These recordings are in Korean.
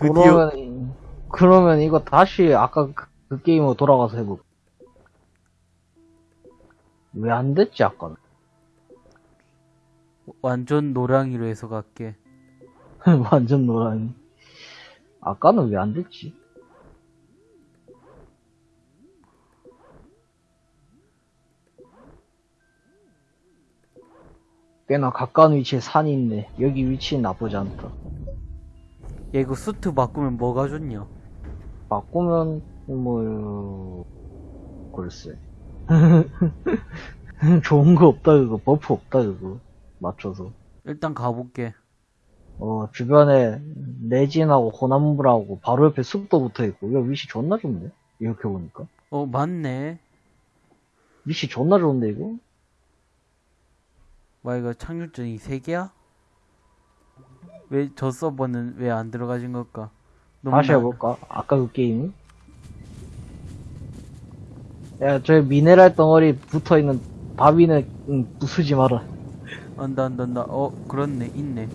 드디어 그러면, 그러면 이거 다시 아까 그, 그 게임으로 돌아가서 해볼까? 왜안 됐지, 아까는? 완전 노랑이로 해서 갈게. 완전 노랑이. 아까는 왜 안 됐지? 꽤나 가까운 위치에 산이 있네. 여기 위치는 나쁘지 않다. 야, 이거 수트 바꾸면 뭐가 좋냐? 바꾸면, 뭐, 글쎄. 좋은 거 없다, 그거. buff 없다, 그거. 맞춰서. 일단 가볼게. 어, 주변에 resin하고 혼합물하고 바로 옆에 숲도 붙어 있고, 야, 위치 존나 좋네? 이렇게 보니까. 어, 맞네. 위치 존나 좋은데, 이거? 와, 이거 착륙전이 3개야? 왜 저 서버는 왜 안 들어가진 걸까? 너무 다시 나- 해볼까? 아까 그 게임이? 야, 저 미네랄 덩어리 붙어 있는 바위는, 응, 부수지 마라. 안다, 안다, 안다. 어, 그렇네, 있네.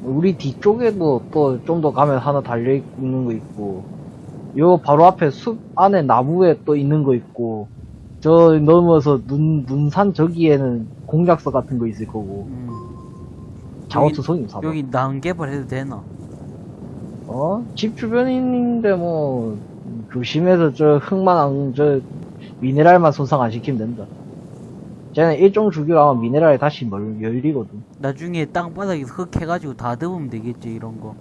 우리 뒤쪽에도 또 좀 더 가면 하나 달려 있는 거 있고, 요 바로 앞에 숲 안에 나무에 또 있는 거 있고, 저 넘어서 눈, 눈산 저기에는 공작서 같은 거 있을 거고, 음. 작업투성이 사봐. 여기 난개발 해도 되나? 어? 집 주변인데 뭐, 조심해서 저 흙만 안, 저, 미네랄만 손상 안 시키면 된다. 쟤는 일종 주기로 아마 미네랄이 다시 멀, 열리거든. 나중에 땅바닥에서 흙 해가지고 다 덮으면 되겠지, 이런 거.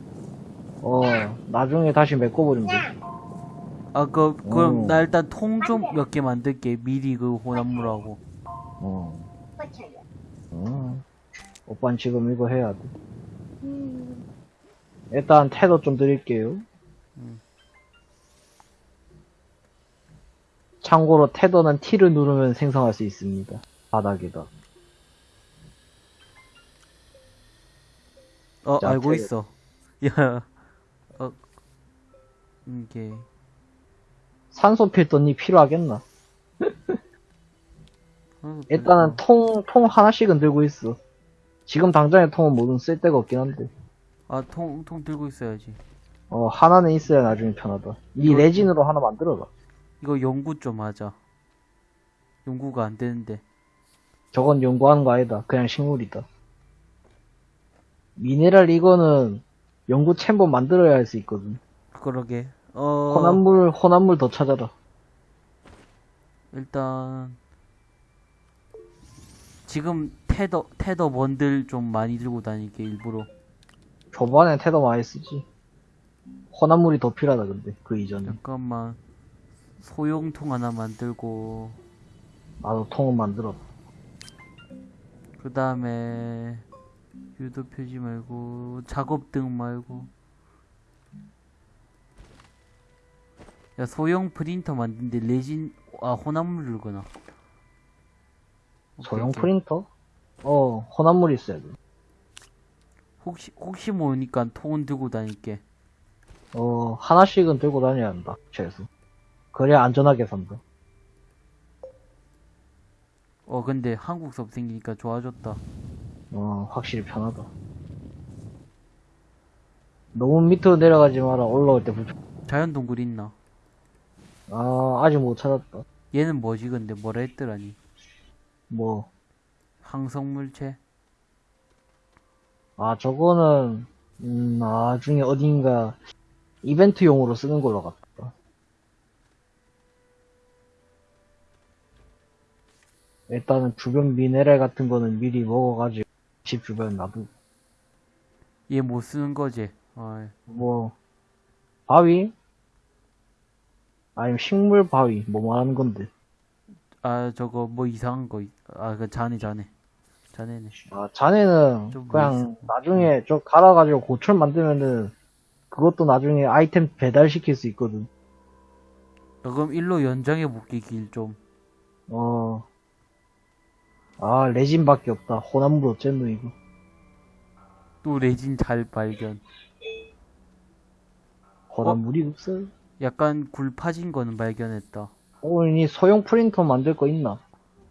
어, 나중에 다시 메꿔버리면 돼. 아, 그, 그럼 오. 나 일단 통 좀 몇 개 만들게. 미리 그 혼합물하고. 어. 어. 오빠는 지금 이거 해야 돼. 일단 태도 좀 드릴게요. 음. 참고로 태도는 T를 누르면 생성할 수 있습니다. 바닥에다. 어, 자, 알고 태도. 있어. 야, 어, 이게, 산소 필터니 필요하겠나? 어, 일단은 통, 통 하나씩은 들고 있어. 지금 당장의 통은 뭐든 쓸 데가 없긴 한데. 아, 통, 통 들고 있어야지. 어, 하나는 있어야 나중에 편하다. 이 이거- 레진으로 하나 만들어라. 이거 연구 좀 하자. 연구가 안 되는데. 저건 연구하는 거 아니다. 그냥 식물이다. 미네랄 이거는 연구 챔버 만들어야 할 수 있거든. 그러게. 어, 혼합물, 혼합물 더 찾아라. 일단, 지금 테더, 테더 번들 좀 많이 들고 다닐게, 일부러. 초반에 테더 많이 쓰지. 혼합물이 더 필요하다, 근데. 그 이전에. 잠깐만. 소형통 하나 만들고, 나도 통은 만들어. 그 다음에, 유도 표지 말고, 작업등 말고. 야, 소형 프린터 만드는데 레진, 아, 혼합물 들거나. 소형. 프린터? 어, 혼합물 있어야 돼. 혹시, 혹시 모르니까 통은 들고 다닐게. 어, 하나씩은 들고 다녀야 한다. 최소. 그래야 안전하게 산다. 어, 근데 한국 섭 생기니까 좋아졌다. 어, 확실히 편하다. 너무 밑으로 내려가지 마라. 올라올 때 불편. 자연 동굴 있나? 아, 아직 못 찾았다. 얘는 뭐지, 근데 뭐라 했더라니? 뭐, 항성물체? 아, 저거는, 음, 나중에 어딘가 이벤트용으로 쓰는 걸로 같다. 일단은 주변 미네랄 같은 거는 미리 먹어가지고 집 주변 놔두고. 얘 못 쓰는 거지? 아, 뭐, 바위? 아니면 식물 바위, 뭐 말하는 건데. 아, 저거 뭐 이상한 거, 있- 아, 그 자네, 자네. 자네네. 아, 자네는 좀 그냥 뭐 있어. 나중에 저 갈아가지고 고철 만들면은 그것도 나중에 아이템 배달시킬 수 있거든. 어, 그럼 일로 연장해 볼게, 길 좀. 어. 아, resin밖에 없다. 혼합물 어쨌노, 이거. 또 레진 잘 발견. 혼합물이 없어. 약간 굴 파진 거는 발견했다. 어, 이 소형 프린터 만들 거 있나?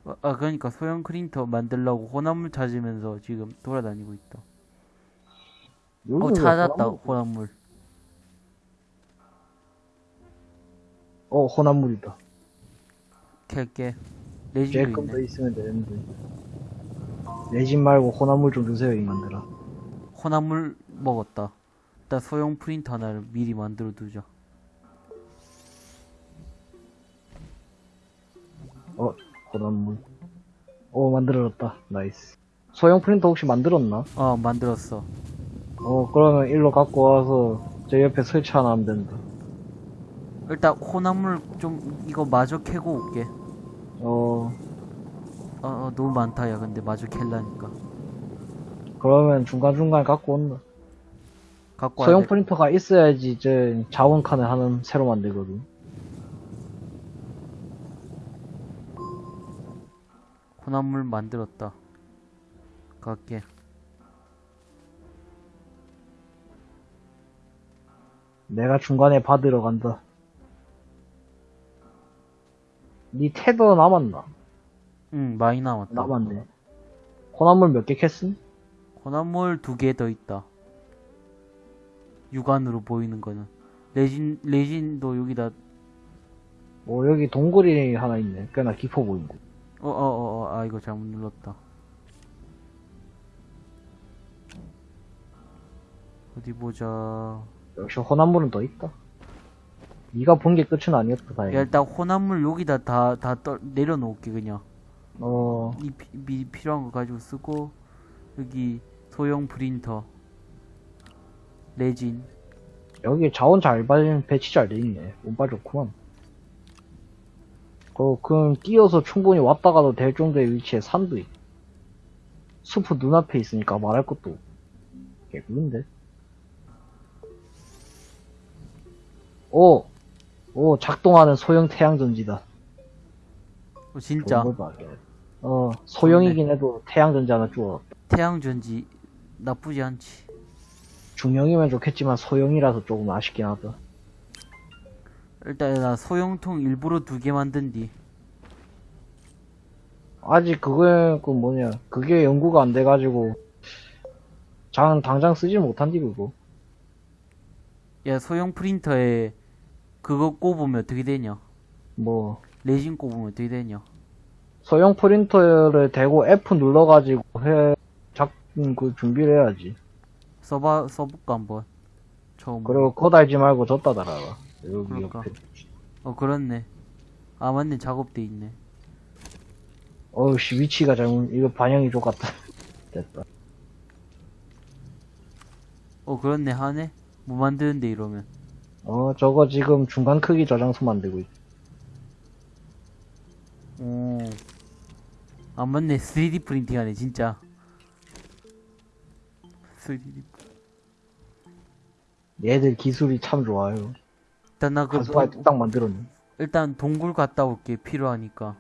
아, 아, 그러니까 소형 프린터 만들려고 혼합물 찾으면서 지금 돌아다니고 있다. 어 여기는 찾았다 혼합물- 혼합물 어, 혼합물이다. 캘게 제 resin도 있네 있으면 되는데. 레진 말고 혼합물 좀 주세요, 임마들아. 혼합물 먹었다 일단 소형 프린터 하나를 미리 만들어 두자 어, 혼합물. 오, 만들어졌다. nice. 소형 프린터 혹시 만들었나? 어 만들었어 어, 그러면 일로 갖고 와서 제 옆에 설치 하나 하면 된다. 일단 호남물 좀 이거 마저 캐고 올게 어, 어, 어 너무 많다 야 근데 마저 캘라니까 그러면 중간중간 갖고 온다. 갖고 소형 돼. 프린터가 있어야지 이제 자원 칸을 하나 새로 만들거든. 호남물 만들었다 갈게 내가 중간에 받으러 간다. 니 테더 남았나? 응 많이 남았다 남았네. 호남물 몇 개 캤음? 호남물 두 개 더 있다 육안으로 보이는 거는 레진 레진도 여기다 어, 여기 동굴이 하나 있네. 꽤나 깊어 보인다. 어어어 아 이거 잘못 눌렀다 어디 보자 역시 호남물은 더 있다. 네가 본 게 끝은 아니었다, 야 다행히. 일단 호남물 여기다 다 다 내려놓을게 그냥 어, 이 피, 미, 필요한 거 가지고 쓰고 여기 소형 프린터 레진 여기 자원 잘 발, 배치 잘 돼 있네. 운빨 좋구만. 그, 그럼 뛰어서 충분히 왔다 가도 될 정도의 위치에 산도 있고. 숲은 눈앞에 있으니까 말할 것도 없고. 개꿀인데? 오! 오, 작동하는 소형 태양전지다. 어, 진짜 어, 소형이긴 해도 태양전지 하나 주워. 태양전지 나쁘지 않지 중형이면 좋겠지만 소형이라서 조금 아쉽긴 하다. 일단 나 소형통 일부러 두 개 만든 뒤. 아직 그게 그 뭐냐 그게 연구가 안 돼가지고 장 당장 쓰지 못한디 그거. 야 소형 프린터에 그거 꼽으면 어떻게 되냐? 뭐. 레진 꼽으면 어떻게 되냐? 소형 프린터를 대고 F 눌러가지고 해작그 준비를 해야지. 써봐 써볼까 한번? 처음. 그리고 그거 달지 말고 졌다 달아라 여기 그럴까? 옆에 어 그렇네. 아 맞네. 작업돼 있네. 어우씨 위치가 잘못 이거 반영이 좋았다. 됐다. 어 그렇네. 하네. 뭐 만드는데 이러면. 어 저거 지금 중간 크기 저장소 만들고 있 오. 아 맞네. 3D 프린팅 하네 진짜. 3D 얘들 기술이 참 좋아요 일단 나 그 가수가 딱 만들었네. 일단 동굴 갔다 올게 필요하니까.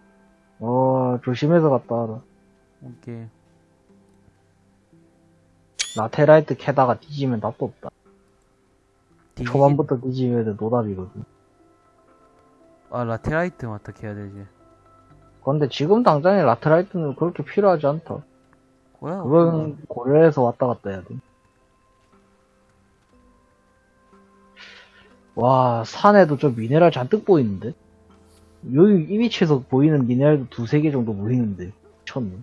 어 조심해서 갔다 와라. 오케이. 라테라이트 캐다가 뒤지면 답도 없다. 디지- 초반부터 뒤지면 노답이거든. 아 라테라이트 어떻게 해야 되지. 그런데 지금 당장에 라테라이트는 그렇게 필요하지 않다. 뭐야 그건 고려해서 왔다 갔다 해야 돼. 와, 산에도 저 미네랄 잔뜩 보이는데? 여기 이 위치에서 보이는 미네랄도 두세 개 정도 보이는데. 미쳤네.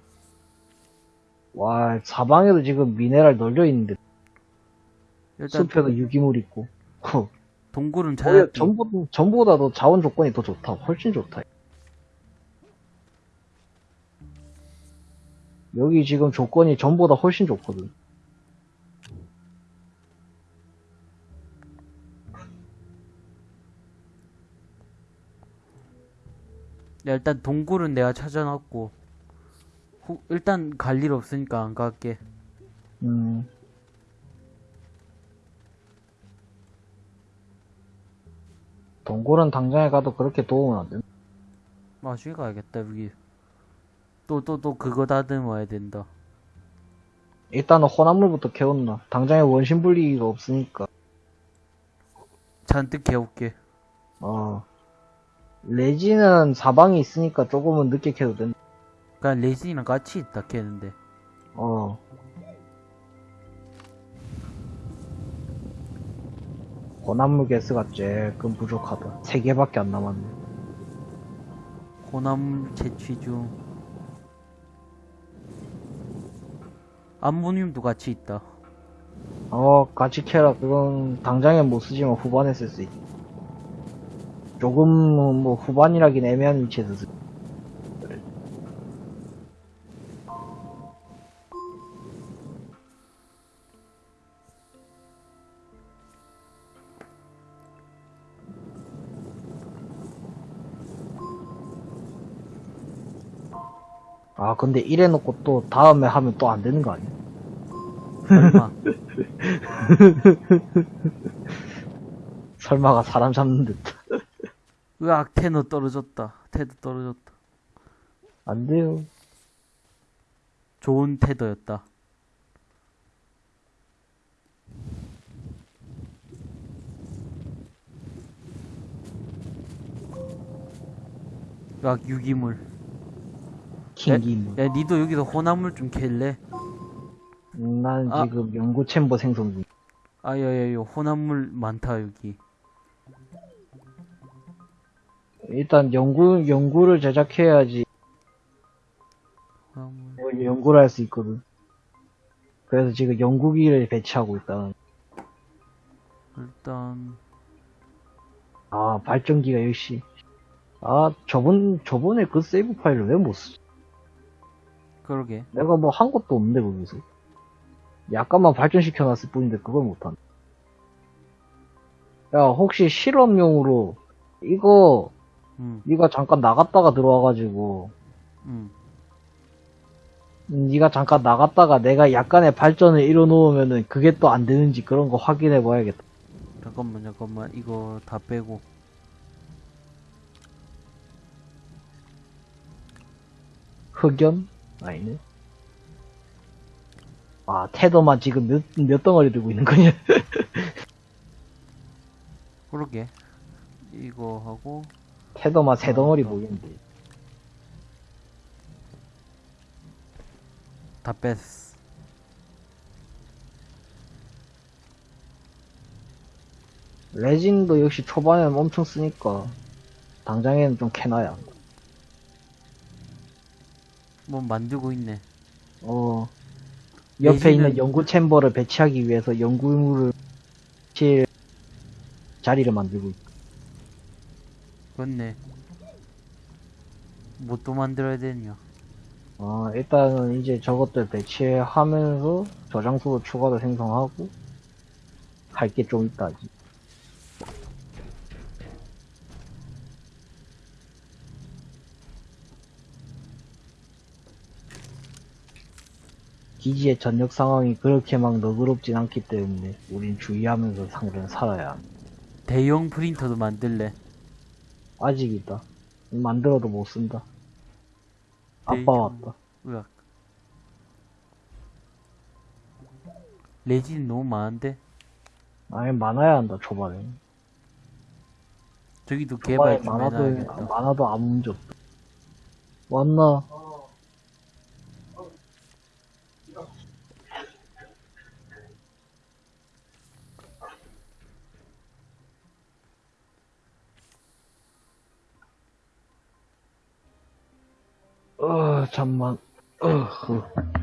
와, 사방에도 지금 미네랄 널려 있는데. 일단 숲에도 유기물 있고. 허, 동굴은 찾았지 전부, 전부보다도 자원 조건이 더 좋다. 훨씬 좋다. 여기 지금 조건이 전보다 훨씬 좋거든. 야, 일단 동굴은 내가 찾아놨고 후- 일단 갈 일 없으니까 안 갈게 음. 동굴은 당장에 가도 그렇게 도움은 안 된다. 나중에 가야겠다 여기 또 또또 그거 다듬어야 된다 일단은 혼합물부터 캐온나. 당장에 원심 분리기가 없으니까. 잔뜩 개울게 어. 레지는 사방에 있으니까 조금은 늦게 캐도 된다. 그냥 레진이랑 같이 있다 캐는데 어. 고난물 개수가 조금 부족하다. 3개밖에 안 남았네. 혼합 채취 중. 암모늄도 같이 있다. 어, 같이 캐라. 그건 당장에 못 쓰지만 후반에 쓸 수 있다. 조금, 뭐, 후반이라긴 애매한 위치에서 쓰 아, 근데 이래 놓고 또 다음에 하면 또 안 되는 거 아니야? 설마. 설마가 사람 잡는 듯. 으악, 테너 떨어졌다. 테드 떨어졌다. 안 돼요. 좋은 테더였다. 으악, 유기물. 킹기물. 야, 니도 여기서 혼합물 좀 캘래? 음, 난 아. 지금 연구 챔버 생성 중. 아, 야, 야, 야, 혼합물 많다, 여기. 일단 연구, 연구를 제작해야지. 뭐 연구를 할 수 있거든. 그래서 지금 연구기를 배치하고 있다. 일단, 아, 발전기가 역시. 아, 저번, 저번에 그 세이브 파일을 왜 못 쓰지? 그러게. 내가 뭐 한 것도 없는데, 거기서. 약간만 발전시켜 놨을 뿐인데 그걸 못하네. 야, 혹시 실험용으로 이거 응, 네가 잠깐 나갔다가 들어와가지고 응. 네가 잠깐 나갔다가 내가 약간의 발전을 이뤄놓으면은 그게 또 안 되는지 그런 거 확인해 봐야겠다. 잠깐만, 잠깐만. 이거 다 빼고. 흑연? 아니네. 아, 테더만 지금 몇, 몇 덩어리 들고 있는 거냐? 그러게. 이거 하고, 테더만 세 덩어리. 보이는데. 다 뺐어. 레진도 역시 초반에는 엄청 쓰니까 당장에는 좀 캐놔야. 뭐 만들고 있네. 어. 옆에 레진은- 있는 연구 챔버를 배치하기 위해서 연구물을 칠 자리를 만들고 있다. 그렇네. 뭐 또 만들어야 되냐. 어, 일단은 이제 저것들 배치하면서 저장소도 추가로 생성하고 할 게 좀 있다. 아직. 기지의 전력 상황이 그렇게 막 너그럽진 않기 때문에 우린 주의하면서 상대는 살아야 한다. 대형 프린터도 만들래. 아직이다. 만들어도 못 쓴다. 아빠 왔다. 으악. 레진 너무 많은데? 아니 많아야 한다 초반에. 저기도 개발 좀 많아도. 많아도 아무 문제 없다. 왔나? 어, 잠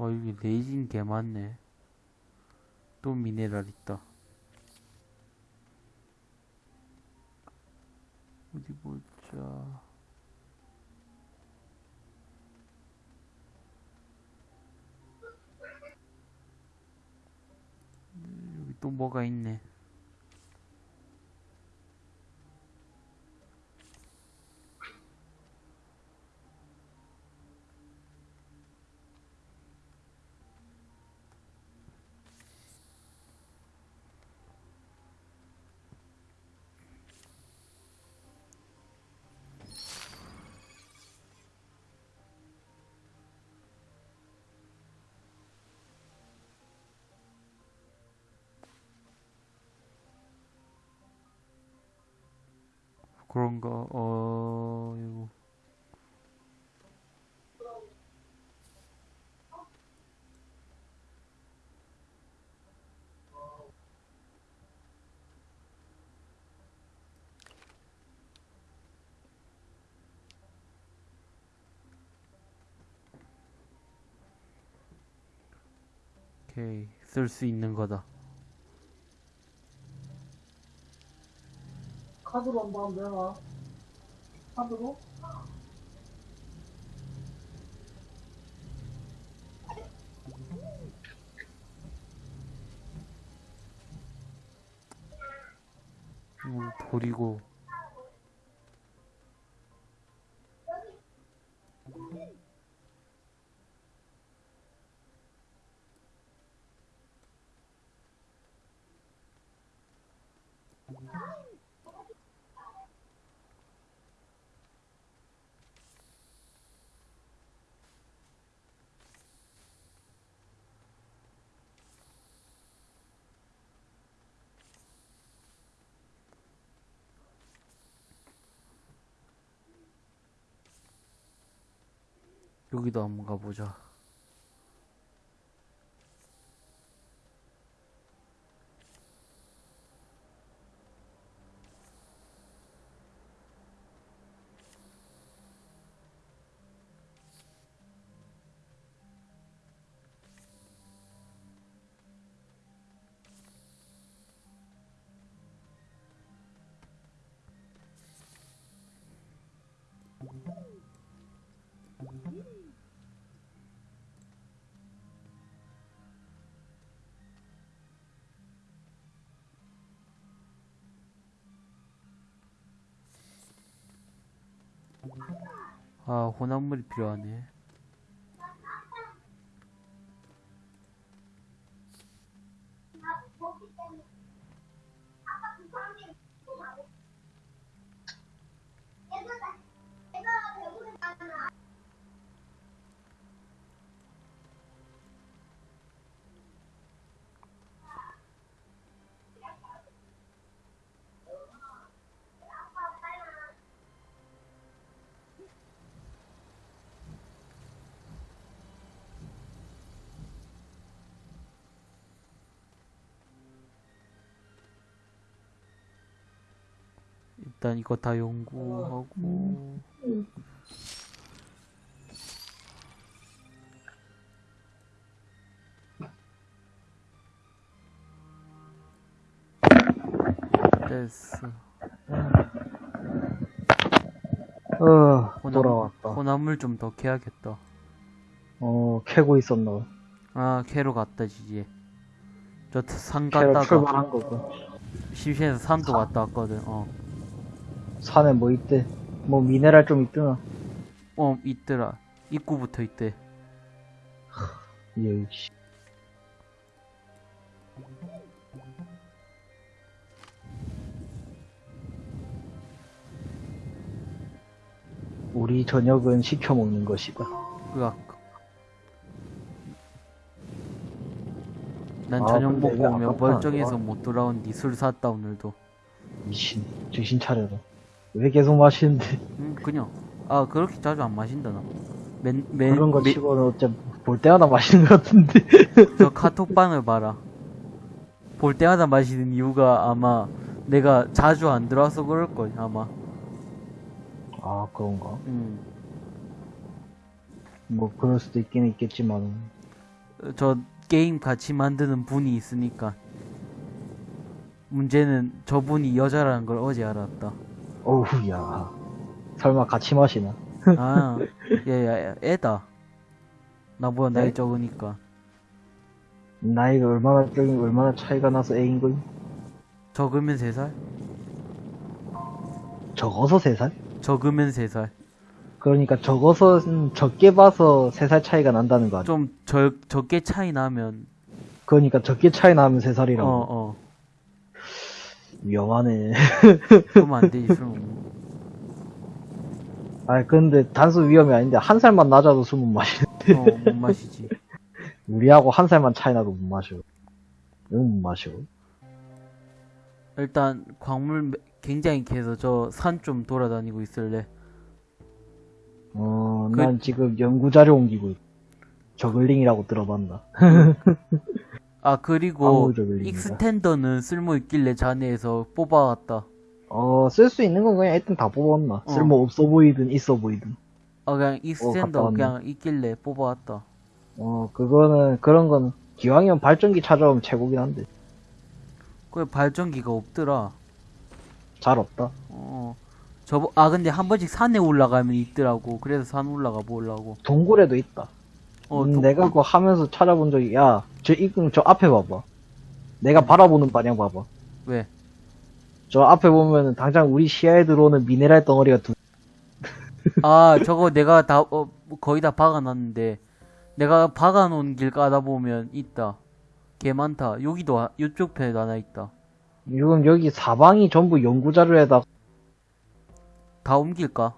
만. 어, 여기 레진 개 많네. 또 미네랄 있다. 어디 보자. 음, 여기 또 뭐가 있네. 그런가, 어, 이거. 오케이, 쓸 수 있는 거다. 카드로 한번 하면 되나? 카드로? 음, 버리고. 여기도 한번 가보자. 아, 혼합물이 필요하네. 일단 이거 다 연구하고. 됐어. 어, 혼합- 돌아왔다. 혼합물 좀 더 캐야겠다. 어, 캐고 있었나. 아, 캐로 갔다, 지지. 저산 캐로 갔다가 출발한 거고. 심심해서 산도 갔다 왔거든. 어. 산에 뭐 있대? 뭐 미네랄 좀 있더나. 어, 있더라. 입구부터 있대. 예씨. 우리 저녁은 시켜 먹는 것이다. 으악. 난 아, 저녁 먹고 오면 멀쩡해서 이거. 못 돌아온디 술 샀다 오늘도. 미친. 정신 차려라. 왜 계속 마시는데? 음, 그냥. 아, 그렇게 자주 안 마신다, 나. 맨, 맨, 그런 거 맨- 치고는 어째 볼 때마다 마시는 것 같은데. 저 카톡방을 봐라. 볼 때마다 마시는 이유가 아마 내가 자주 안 들어와서 그럴걸, 아마. 아, 그런가? 음. 뭐, 그럴 수도 있긴 있겠지만. 저 게임 같이 만드는 분이 있으니까. 문제는 저분이 여자라는 걸 어제 알았다. 어우, 야. 설마 같이 마시나? 아, 야, 야, 야, 애다. 나보다 나이 네? 적으니까. 나이가 얼마나, 저기 얼마나 차이가 나서 애인 거니? 적으면 3살? 적어서 3살? 적으면 3살. 그러니까 적어서, 음, 적게 봐서 3살 차이가 난다는 거 아니야? 좀 적, 적게 차이 나면, 그러니까 적게 차이 나면 3살이라고. 어, 어. 위험하네. 그러면 안 되지, 술 먹는 아 근데 단순 위험이 아닌데, 한 살만 낮아도 술 못 마시. 거. 어, 못 마시지. 우리하고 한 살만 차이 나도 못 마셔. 응, 못 마셔. 일단 광물 매- 굉장히 캐서 저 산 좀 돌아다니고 있을래. 어, 그- 난 지금 연구자료 옮기고 있어. 저글링이라고 들어봤나? 아 그리고. 익스텐더는 쓸모 있길래 자네에서 뽑아왔다. 어, 쓸 수 있는 건 그냥 일단 다 뽑았나? 어. 쓸모 없어 보이든 있어 보이든. 아 그냥 extender 왔네. 그냥 있길래 뽑아왔다. 어, 그거는, 그런 건, 기왕이면 발전기 찾아오면 최고긴 한데. 그 발전기가 없더라. 잘 없다. 어. 저 아 근데 한 번씩 산에 올라가면 있더라고. 그래서 산 올라가 보려고. 동굴에도 있다. 어, 음, 도- 내가 그거 하면서 찾아본 적이, 야, 저, 이, 저 앞에 봐봐. 내가 바라보는 방향 봐봐. 왜? 저 앞에 보면은 당장 우리 시야에 들어오는 미네랄 덩어리가 두, 아, 저거 내가 다, 어, 거의 다 박아놨는데, 내가 박아놓은 길 가다 보면 있다. 개 많다. 여기도, 하- 이쪽 편에도 하나 있다. 지금 여기 사방이 전부 연구자료에다, 다 옮길까?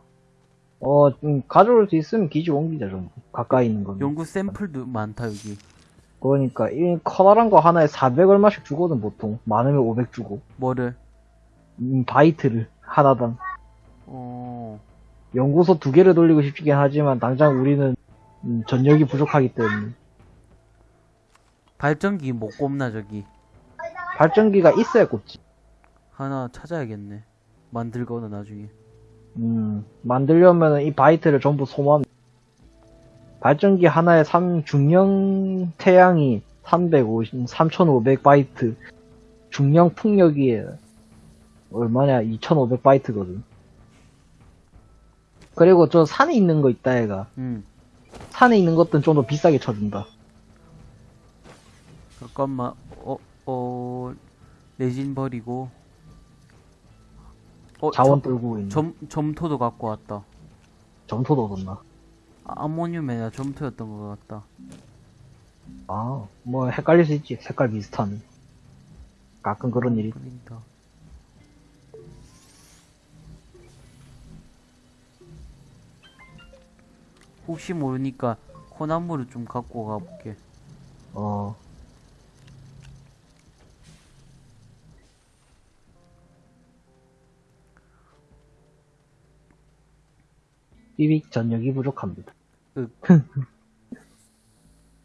어, 음, 가져올 수 있으면 기지 옮기자, 전부. 가까이 있는 건. 연구 샘플도 많다, 여기. 그러니까, 이 커다란 거 하나에 400 얼마씩 주거든, 보통. 많으면 500 주고. 뭐를? 음, 바이트를, 하나당. 어, 연구소 두 개를 돌리고 싶긴 하지만, 당장 우리는, 음, 전력이 부족하기 때문에. 발전기 못 꼽나, 저기. 발전기가 있어야 꼽지. 하나 찾아야겠네. 만들거나 나중에. 음, 만들려면은 이 바이트를 전부 소모하면, 발전기 하나에 3, 중형 태양이 350, 3500 바이트, 중령 풍력이 얼마냐, 2500 바이트거든. 그리고 저 산에 있는 거 있다, 얘가. 응. 산에 있는 것들은 좀 더 비싸게 쳐준다. 잠깐만, 어, 어, 레진 버리고. 어, 자원 떨고 있는. 점, 점토도 갖고 왔다. 점토도 얻었나? 아, 아모늄에나 점토였던 것 같다. 아, 뭐 헷갈릴 수 있지. 색깔 비슷한. 가끔 그런 일이. 프린터. 혹시 모르니까 코나무를 좀 갖고 가볼게. 어. 삐빅 전력이 부족합니다. 으.